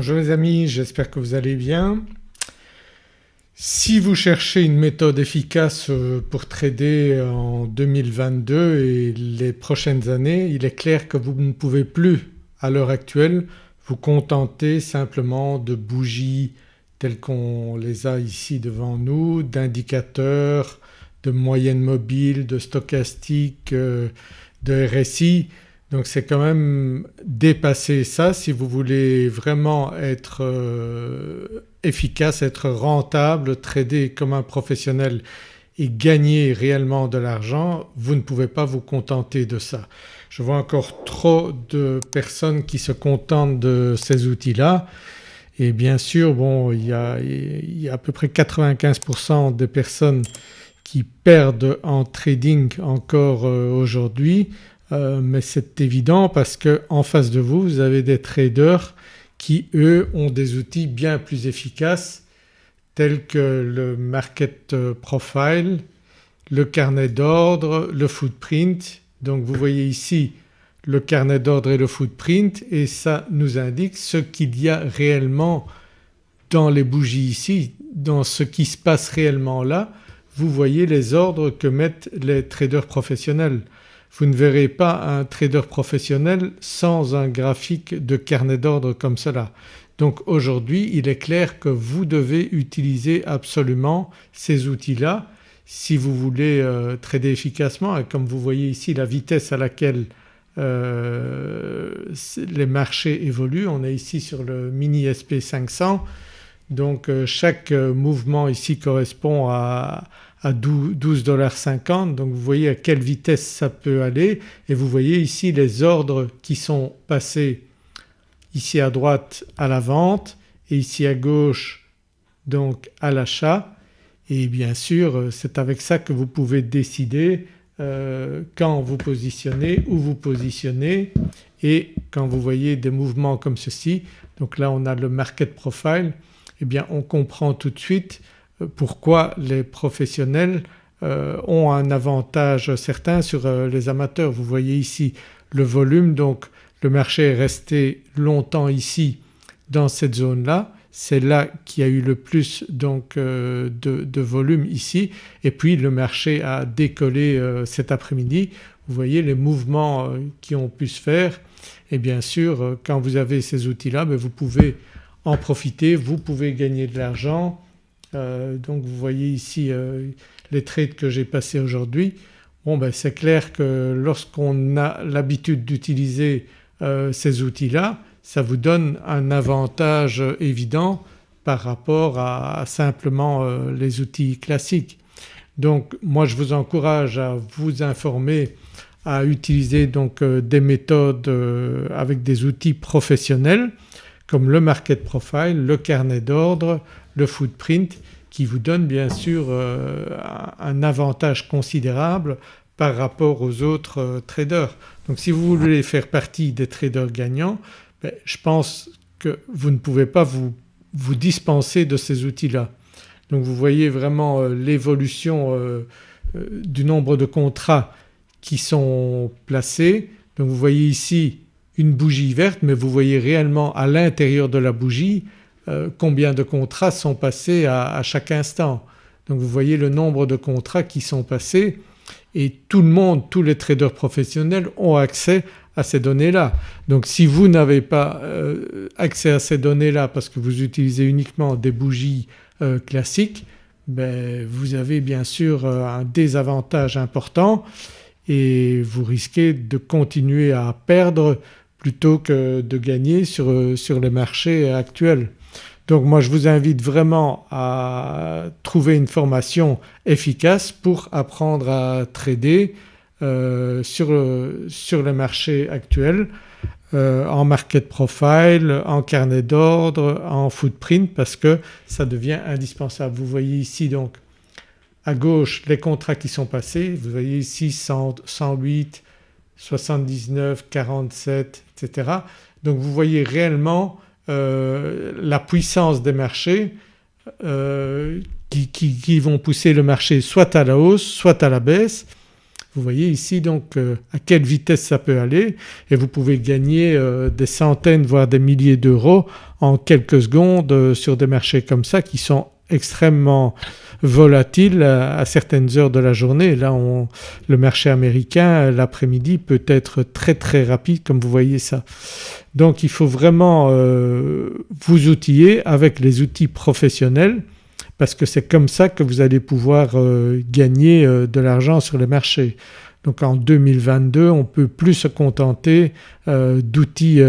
Bonjour les amis, j'espère que vous allez bien. Si vous cherchez une méthode efficace euh, pour trader en 2022 et les prochaines années, il est clair que vous ne pouvez plus à l'heure actuelle vous contenter simplement de bougies telles qu'on les a ici devant nous, d'indicateurs, de moyennes mobiles, de stochastiques, euh, de RSI. Donc c'est quand même dépasser ça. Si vous voulez vraiment être euh, efficace, être rentable, trader comme un professionnel et gagner réellement de l'argent, vous ne pouvez pas vous contenter de ça. Je vois encore trop de personnes qui se contentent de ces outils-là. Et bien sûr bon il y a, à peu près 95% des personnes qui perdent en trading encore euh, aujourd'hui euh, mais c'est évident parce qu'en face de vous vous avez des traders qui eux ont des outils bien plus efficaces tels que le market profile, le carnet d'ordre, le footprint. Donc vous voyez ici le carnet d'ordre et le footprint et ça nous indique ce qu'il y a réellement dans les bougies ici, dans ce qui se passe réellement là. Vous voyez les ordres que mettent les traders professionnels. Vous ne verrez pas un trader professionnel sans un graphique de carnet d'ordre comme cela. Donc aujourd'hui il est clair que vous devez utiliser absolument ces outils-là si vous voulez euh, trader efficacement et comme vous voyez ici la vitesse à laquelle euh, les marchés évoluent. On est ici sur le mini SP500 donc euh, chaque mouvement ici correspond à à 12,50$ donc vous voyez à quelle vitesse ça peut aller. Et vous voyez ici les ordres qui sont passés ici à droite à la vente et ici à gauche donc à l'achat. Et bien sûr c'est avec ça que vous pouvez décider euh, quand vous positionnez, où vous positionnez et quand vous voyez des mouvements comme ceci. Donc là on a le market profile. Et eh bien on comprend tout de suite pourquoi les professionnels euh, ont un avantage certain sur euh, les amateurs. Vous voyez ici le volume. Donc le marché est resté longtemps ici dans cette zone-là, c'est là qu'il y a eu le plus donc euh, de, volume ici. Et puis le marché a décollé cet après-midi. Vous voyez les mouvements qui ont pu se faire. Et bien sûr quand vous avez ces outils-là ben, vous pouvez en profiter, vous pouvez gagner de l'argent euh, donc vous voyez ici euh, les trades que j'ai passés aujourd'hui. Bon ben c'est clair que lorsqu'on a l'habitude d'utiliser euh, ces outils-là ça vous donne un avantage évident par rapport à, simplement les outils classiques. Donc moi je vous encourage à vous informer à utiliser donc des méthodes avec des outils professionnels comme le market profile, le carnet d'ordre, le footprint qui vous donne bien sûr euh, un avantage considérable par rapport aux autres euh, traders. Donc si vous voulez faire partie des traders gagnants ben, je pense que vous ne pouvez pas vous, dispenser de ces outils-là. Donc vous voyez vraiment euh, l'évolution du nombre de contrats qui sont placés. Donc vous voyez ici une bougie verte mais vous voyez réellement à l'intérieur de la bougie euh, combien de contrats sont passés à, chaque instant. Donc vous voyez le nombre de contrats qui sont passés et tout le monde, tous les traders professionnels ont accès à ces données-là. Donc si vous n'avez pas euh, accès à ces données-là parce que vous utilisez uniquement des bougies euh, classiques ben, vous avez bien sûr un désavantage important et vous risquez de continuer à perdre plutôt que de gagner sur, sur les marchés actuels. Donc moi je vous invite vraiment à trouver une formation efficace pour apprendre à trader euh, sur, sur le marché actuel euh, en market profile, en carnet d'ordre, en footprint parce que ça devient indispensable. Vous voyez ici donc à gauche les contrats qui sont passés, vous voyez ici 108, 79, 47 etc. Donc vous voyez réellement euh, la puissance des marchés euh, qui, vont pousser le marché soit à la hausse soit à la baisse Vous voyez ici donc à quelle vitesse ça peut aller et vous pouvez gagner des centaines voire des milliers d'euros en quelques secondes sur des marchés comme ça qui sont extrêmement volatiles à, certaines heures de la journée. Là on, le marché américain l'après-midi peut être très très rapide comme vous voyez ça. Donc il faut vraiment euh, vous outiller avec les outils professionnels parce que c'est comme ça que vous allez pouvoir euh, gagner euh, de l'argent sur les marchés. Donc en 2022 on ne peut plus se contenter d'outils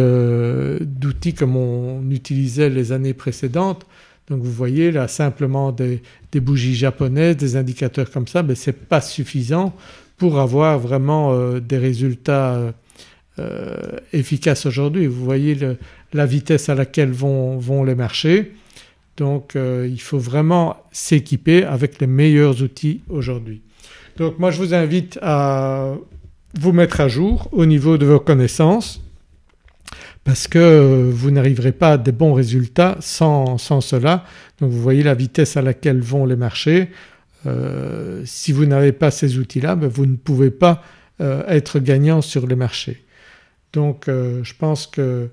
comme on utilisait les années précédentes donc vous voyez là simplement des, bougies japonaises, des indicateurs comme ça, mais ce n'est pas suffisant pour avoir vraiment euh, des résultats euh, efficaces aujourd'hui. Vous voyez la vitesse à laquelle vont, les marchés donc euh, il faut vraiment s'équiper avec les meilleurs outils aujourd'hui. Donc moi je vous invite à vous mettre à jour au niveau de vos connaissances parce que vous n'arriverez pas à des bons résultats sans, cela. Donc vous voyez la vitesse à laquelle vont les marchés. Euh, si vous n'avez pas ces outils-là ben vous ne pouvez pas euh, être gagnant sur les marchés. Donc euh, je pense que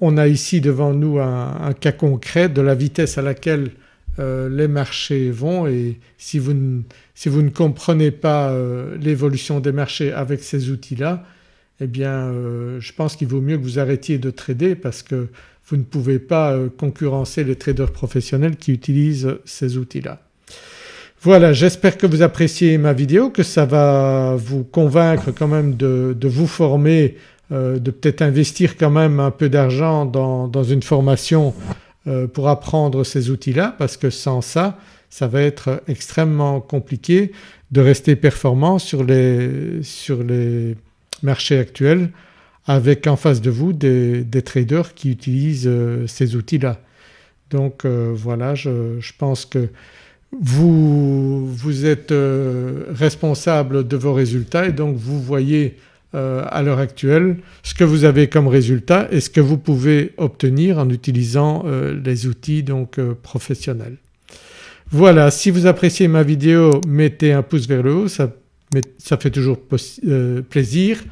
on a ici devant nous un, cas concret de la vitesse à laquelle les marchés vont et si vous si vous ne comprenez pas l'évolution des marchés avec ces outils-là eh bien euh, je pense qu'il vaut mieux que vous arrêtiez de trader parce que vous ne pouvez pas euh, concurrencer les traders professionnels qui utilisent ces outils-là. Voilà j'espère que vous appréciez ma vidéo, que ça va vous convaincre quand même de, vous former, euh, de peut-être investir quand même un peu d'argent dans, une formation pour apprendre ces outils-là parce que sans ça ça va être extrêmement compliqué de rester performant sur les, sur les marché actuel avec en face de vous des, traders qui utilisent euh, ces outils-là. Donc euh, voilà je, pense que vous, vous êtes euh, responsable de vos résultats et donc vous voyez à l'heure actuelle ce que vous avez comme résultat et ce que vous pouvez obtenir en utilisant les outils donc professionnels. Voilà si vous appréciez ma vidéo mettez un pouce vers le haut mais ça fait toujours euh, plaisir.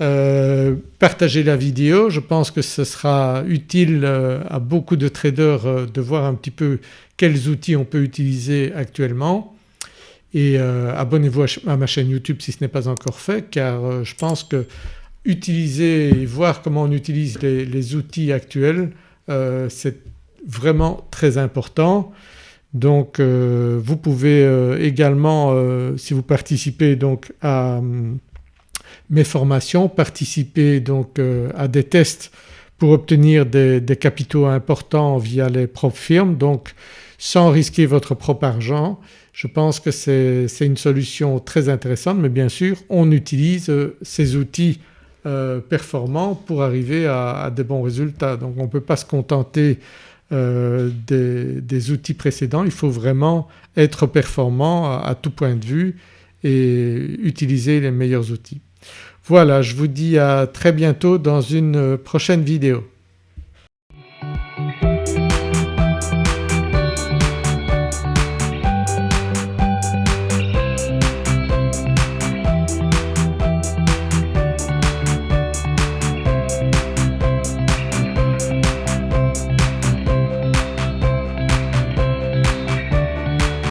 Euh, partagez la vidéo, je pense que ce sera utile euh, à beaucoup de traders de voir un petit peu quels outils on peut utiliser actuellement et abonnez-vous à ma chaîne YouTube si ce n'est pas encore fait car je pense que utiliser et voir comment on utilise les outils actuels c'est vraiment très important. Donc euh, vous pouvez euh, également euh, si vous participez donc à mes formations participer donc à des tests pour obtenir des, capitaux importants via les propres firmes donc sans risquer votre propre argent. Je pense que c'est une solution très intéressante mais bien sûr on utilise ces outils performants pour arriver à, à, des bons résultats. Donc on ne peut pas se contenter euh, des, outils précédents. Il faut vraiment être performant à, tout point de vue et utiliser les meilleurs outils. Voilà je vous dis à très bientôt dans une prochaine vidéo.